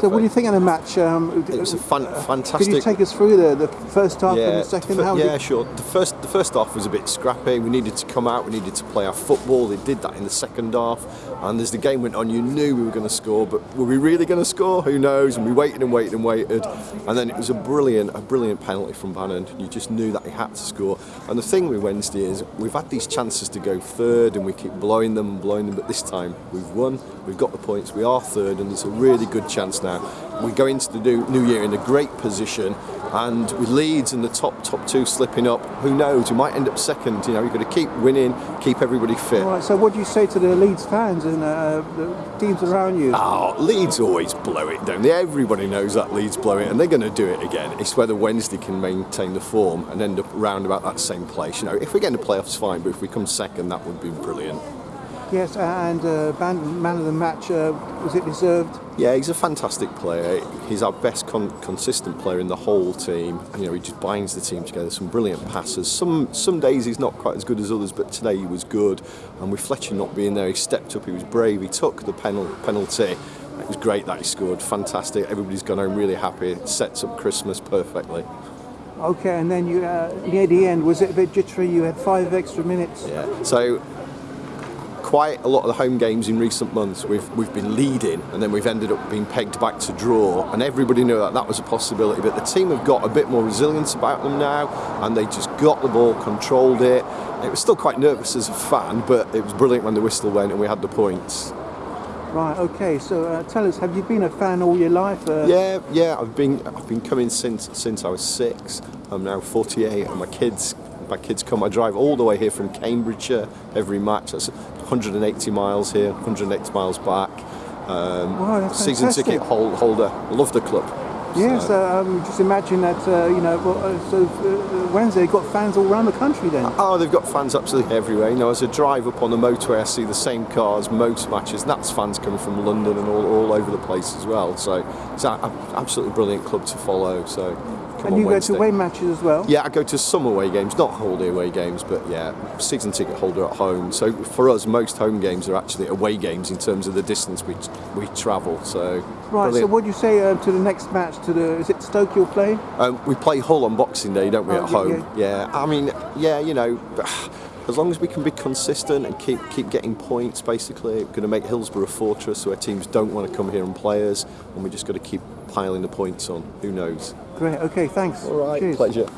So, what do you think of the match? Um, It was a fan, Could fantastic. you take us through the, the first half and the second? the yeah, sure. The first, the first half was a bit scrappy. We needed to come out. We needed to play our football. They did that in the second half. And as the game went on, you knew we were going to score, but were we really going to score? Who knows? And we waited and waited and waited, and then it was a brilliant, a brilliant penalty from Bannan. You just knew that he had to score. And the thing with Wednesday is we've had these chances to go third, and we keep blowing them and blowing them. But this time we've won. We've got the points. We are third, and there's a really good chance now. We go into the new, new year in a great position, and with Leeds and the top top two slipping up, who knows? We might end up second. You know, you've got to keep winning, keep everybody fit. All right, so, what do you say to the Leeds fans and uh, the teams around you? Oh, Leeds always blow it, don't they? Everybody knows that Leeds blow it, and they're going to do it again. It's whether Wednesday can maintain the form and end up round about that same place. You know, if we get in the playoffs, fine, but if we come second, that would be brilliant. Yes, and uh, man, man of the match, uh, was it deserved? Yeah, he's a fantastic player. He's our best con- consistent player in the whole team. You know, he just binds the team together. Some brilliant passes. Some some days he's not quite as good as others, but today he was good. And with Fletcher not being there, he stepped up. He was brave. He took the penal- penalty. It was great that he scored. Fantastic. Everybody's gone home really happy. It sets up Christmas perfectly. Okay, and then you uh, near the end, was it a bit jittery? You had five extra minutes. Yeah. So quite a lot of the home games in recent months we've we've been leading and then we've ended up being pegged back to draw and everybody knew that that was a possibility but the team have got a bit more resilience about them now and they just got the ball controlled it it was still quite nervous as a fan but it was brilliant when the whistle went and we had the points Right. Okay. So uh, tell us, have you been a fan all your life? Uh, yeah yeah I've been I've been coming since since I was 6 I'm now 48 and my kids my kids come. I drive all the way here from Cambridgeshire every match. That's 180 miles here 180 miles back. Um, Wow, season fantastic. ticket hol- holder. Love the club Yes. So- Uh, um, just imagine that. Uh, you know. Well, uh, so uh, Wednesday got fans all around the country then. Oh, they've got fans absolutely everywhere. You know, as I drive up on the motorway, I see the same cars, most matches. And that's fans coming from London and all, all over the place as well. So it's an absolutely brilliant club to follow. So and you go to away matches as well. Yeah, I go to some away games, not holiday away games, but yeah, season ticket holder at home. So for us, most home games are actually away games in terms of the distance we we travel. So Right. So what do you say uh, to the next match? To the is it Stoke you're playing? Um, we play Hull on Boxing Day, don't we, Oh, at yeah, home? Yeah. I mean, yeah, you know, as long as we can be consistent and keep keep getting points, basically, we're going to make Hillsborough a fortress where teams don't want to come here and play us, and we just got to keep piling the points on. Who knows? Great. Okay. Thanks. All right, Cheers. pleasure.